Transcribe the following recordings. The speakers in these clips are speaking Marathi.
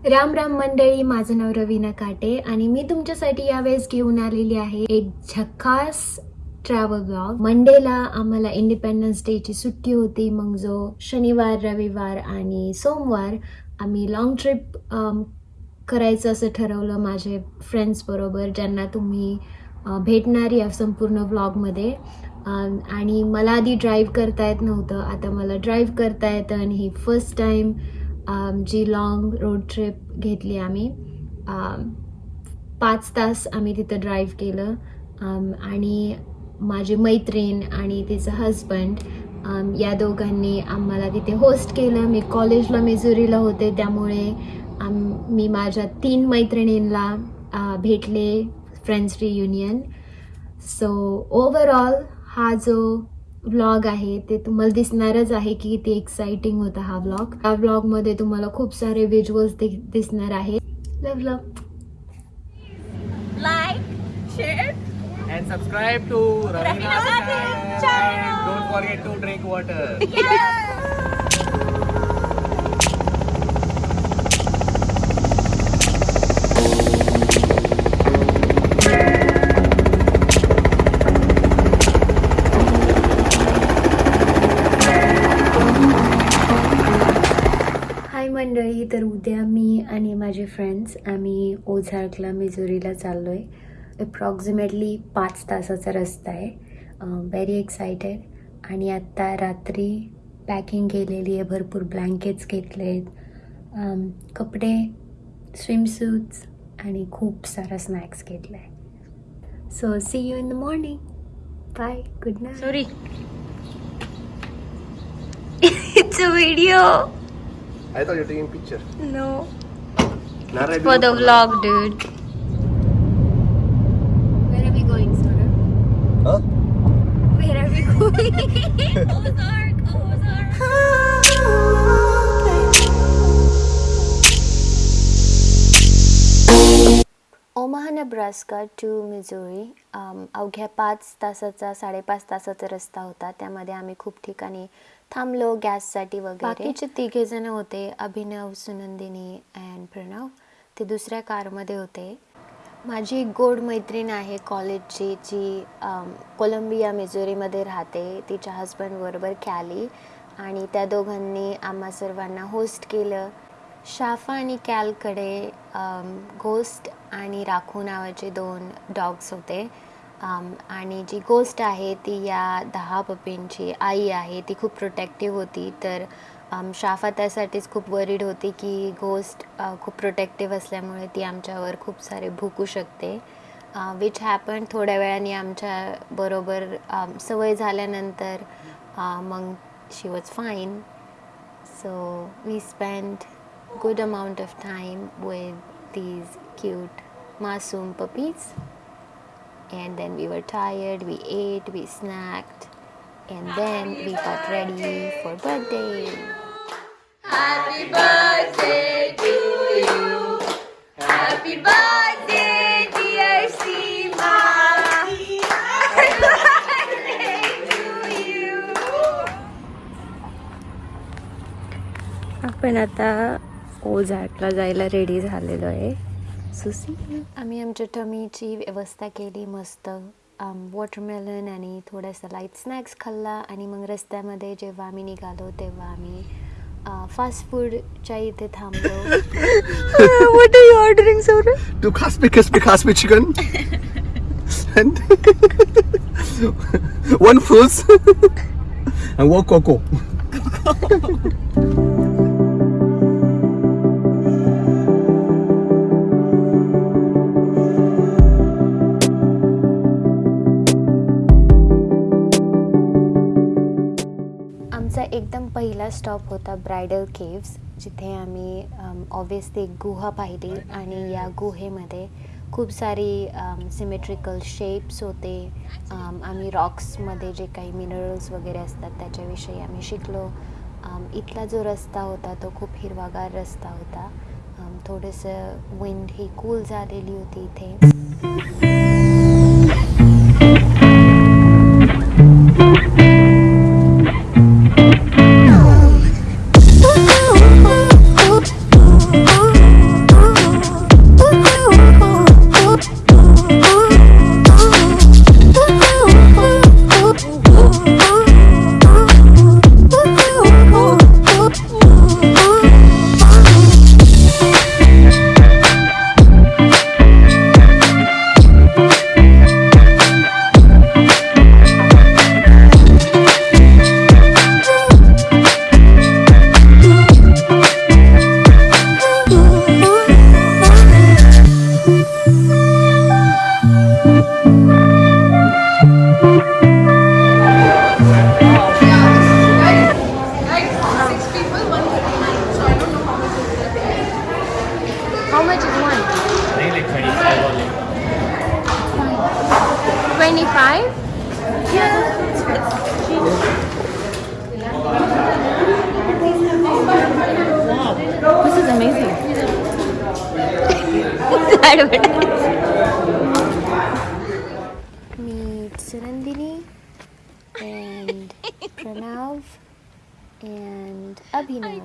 राम राम मंडळी माझं नाव रवीना काटे आणि मी तुमच्यासाठी यावेळेस घेऊन आलेली आहे एक झक्कास ट्रॅव्हल ब्लॉग मंडेला आम्हाला इंडिपेंडन्स डेची सुट्टी होती मग जो शनिवार रविवार आणि सोमवार आम्ही लॉंग ट्रिप करायचं असं ठरवलं माझे फ्रेंड्सबरोबर ज्यांना तुम्ही भेटणारी भेटणार या संपूर्ण व्लॉगमध्ये आणि मला आधी ड्राईव्ह करता येत नव्हतं आता मला ड्राईव्ह करता येतं आणि ही फर्स्ट टाईम जी लॉंग रोड ट्रिप घेतली आम्ही पाच तास आम्ही तिथं ड्राईव्ह केलं. आणि माझी मैत्रीण आणि तिचं हजबंड या दोघांनी आम्हाला तिथे होस्ट केलं. मी कॉलेजला मेजुरीला होते त्यामुळे आम मी माझ्या तीन मैत्रिणींना भेटले. फ्रेंड्स रियुनियन सो ओवरऑल हा जो ब्लॉग आहे ते तुम्हाला दिसणारच आहे की ते एक्साइटिंग होता हा ब्लॉग या ब्लॉगमध्ये तुम्हाला खूप सारे व्हिज्युअल्स दिसणार आहे. मंडळी तर उद्या मी आणि माझे फ्रेंड्स आम्ही ओझारकला मिझोरीला चाललो आहे अप्रॉक्सिमेटली पाच तासाचा रस्ता आहे. व्हेरी एक्सायटेड आणि आत्ता रात्री पॅकिंग केलेली आहे भरपूर ब्लँकेट्स घेतले आहेत कपडे स्विमसूट्स आणि खूप सारा स्नॅक्स घेतला आहे so see you in the morning bye good night Sorry. it's a video. I thought you were taking picture. No. Nara, For the vlog, dude. Where are we going, Sora? Huh? Where are we going? Ozark, Ozark. Omaha Nebraska to Missouri um, अवघ्या पाच तासाचा साडेपाच तासाचा रस्ता होता त्यामध्ये आम्ही खूप ठिकाणी थांबलो गॅससाठी वगैरे. बाकीचे तिघे जण होते अभिनव सुनंदिनी अँड प्रणव. ते दुसऱ्या कारमध्ये होते. माझी एक गोड मैत्रीण आहे कॉलेजची जी कोलंबिया मिझोरीमध्ये राहते. तिच्या हजबंडबरोबर कॅली आणि त्या दोघांनी आम्हा सर्वांना होस्ट केलं. शाफा आणि कॅलकडे घोस्ट आणि राखू नावाचे दोन डॉग्स होते. आणि जी गोष्ट आहे ती या दहा पपींची आई आहे ती खूप प्रोटेक्टिव्ह होती. तर शाफा त्यासाठीच खूप वरीड होती की गोष्ट खूप प्रोटेक्टिव्ह असल्यामुळे ती आमच्यावर खूप सारे भुकू शकते. विच हॅपन थोड्या वेळाने आमच्या बरोबर सवय झाल्यानंतर मग she was fine so we spend good amount of time with these cute मासूम puppies And then we were tired, we ate, we snacked, and then we got ready for birthday. Happy birthday to you. Happy birthday, dear Seema. Happy birthday to you. आपण आता ओझाटला जायला रेडी झालेलो आहे सुसी आम्ही आमच्या टमीची व्यवस्था केली मस्त वॉटरमेलन आणि थोडासा लाइट स्नॅक्स खाल्ला आणि मग रस्त्यामध्ये जेव्हा आम्ही निघालो तेव्हा आम्ही फास्ट फूडच्या इथे थांबलो what are you ordering, Sora? Two crispy, crispy, crispy chicken. and one fruits. and one cocoa. आमचा एकदम पहिला स्टॉप होता ब्रायडल केव्स जिथे आम्ही ऑब्वियसली एक गुहा पाहिली आणि या गुहेमध्ये खूप सारी सिमेट्रिकल शेप्स होते. आम्ही रॉक्समध्ये जे काही मिनरल्स वगैरे असतात त्याच्याविषयी आम्ही शिकलो. इथला जो रस्ता होता तो खूप हिरवागार रस्ता होता. थोडंसं विंड ही कूल झालेली होती इथे. Much is one? I think like 25 only. 25? This is amazing. Meet Surandini and Pranav and Abhinav.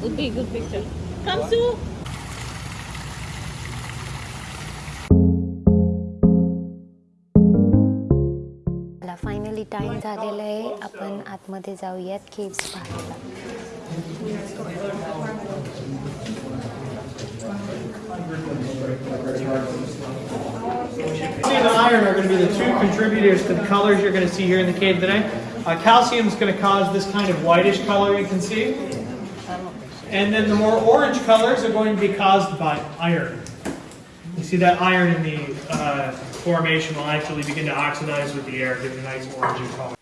Would be a good picture. Come Sue. मला फायनली टाइम झालेला आहे आपण आतमध्ये जाऊयात केव्स पाहायला Calcium and iron are going to be the two contributors to the colors you're going to see here in the cave today. Uh, calcium is going to cause this kind of whitish color you can see. And then the more orange colors are going to be caused by iron. You see that iron in the uh, formation will actually begin to oxidize with the air, giving a nice orangey color.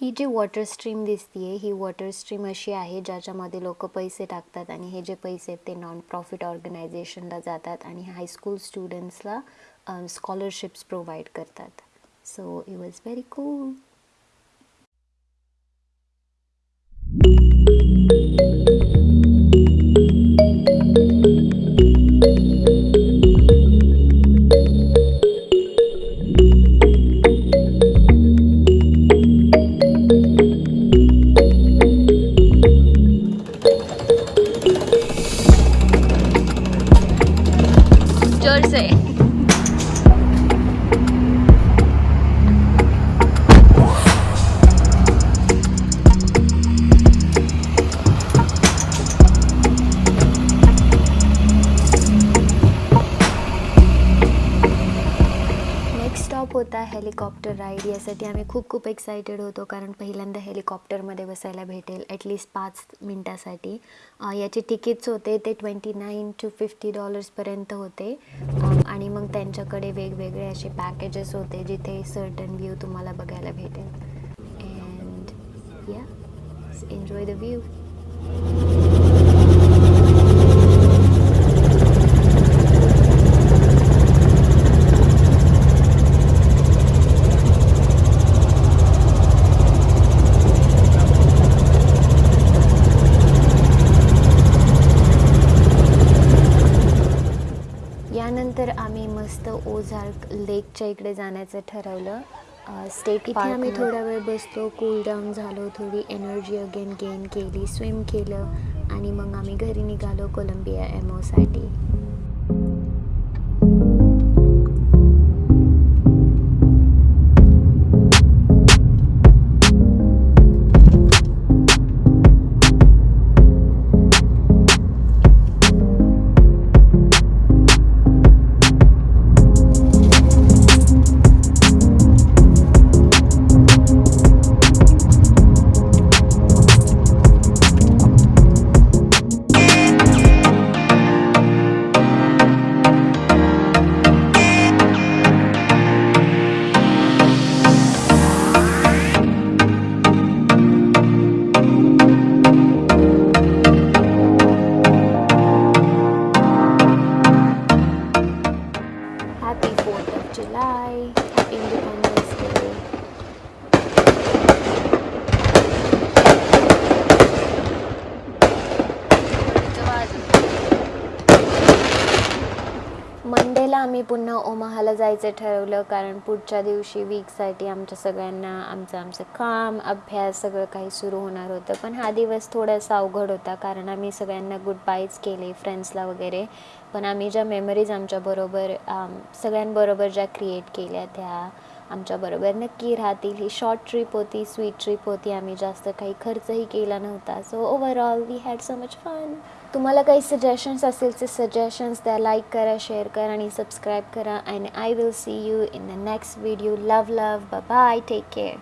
ही जी वॉटर स्ट्रीम दिसतीये ही वॉटर स्ट्रीम अशी आहे ज्याच्यामध्ये लोक पैसे टाकतात आणि हे जे पैसे आहेत ते नॉन प्रॉफिट ऑर्गनायझेशनला जातात आणि हायस्कूल स्टुडंट्सला स्कॉलरशिप्स प्रोव्हाइड करतात so it was very cool Jersey. Next helicopter ride यासाठी आम्ही खूप खूप एक्सायटेड होतो कारण पहिल्यांदा हेलिकॉप्टरमध्ये बसायला भेटेल ॲटलिस्ट पाच मिनटासाठी. याचे तिकीट्स होते ते ट्वेंटी नाईन टू फिफ्टी डॉलर्सपर्यंत होते. आणि मग त्यांच्याकडे वेगवेगळे असे पॅकेजेस होते जिथे सर्टन व्ह्यू तुम्हाला बघायला भेटेल. अँड या एन्जॉय द व्ह्यू यानंतर आम्ही मस्त ओझार्क लेकच्या इकडे जाण्याचं ठरवलं. स्टेट इथे आम्ही थोडा वेळ बसलो कूल डाऊन झालो थोडी एनर्जी अगेन गेन केली स्विम केलं आणि मग आम्ही घरी निघालो कोलंबिया एमओसाठी पुन्हा ओमाहाला जायचं ठरवलं कारण पुढच्या दिवशी वीकसाठी आमच्या सगळ्यांना आमचं आमचं काम अभ्यास सगळं काही सुरू होणार होतं. पण हा दिवस थोडासा अवघड होता कारण आम्ही सगळ्यांना गुड बायज केले फ्रेंड्सला वगैरे. पण आम्ही ज्या मेमरीज आमच्याबरोबर सगळ्यांबरोबर ज्या क्रिएट केल्या त्या आमच्याबरोबर नक्की राहतील. ही शॉर्ट ट्रिप होती स्वीट ट्रिप होती. आम्ही जास्त काही खर्चही केला नव्हता. So overall we had so much fun तुम्हाला काही सजेशन्स असेल ते सजेशन्स द्या. लाईक करा शेअर करा आणि सबस्क्राईब करा. And I will see you in the next video love love bye take care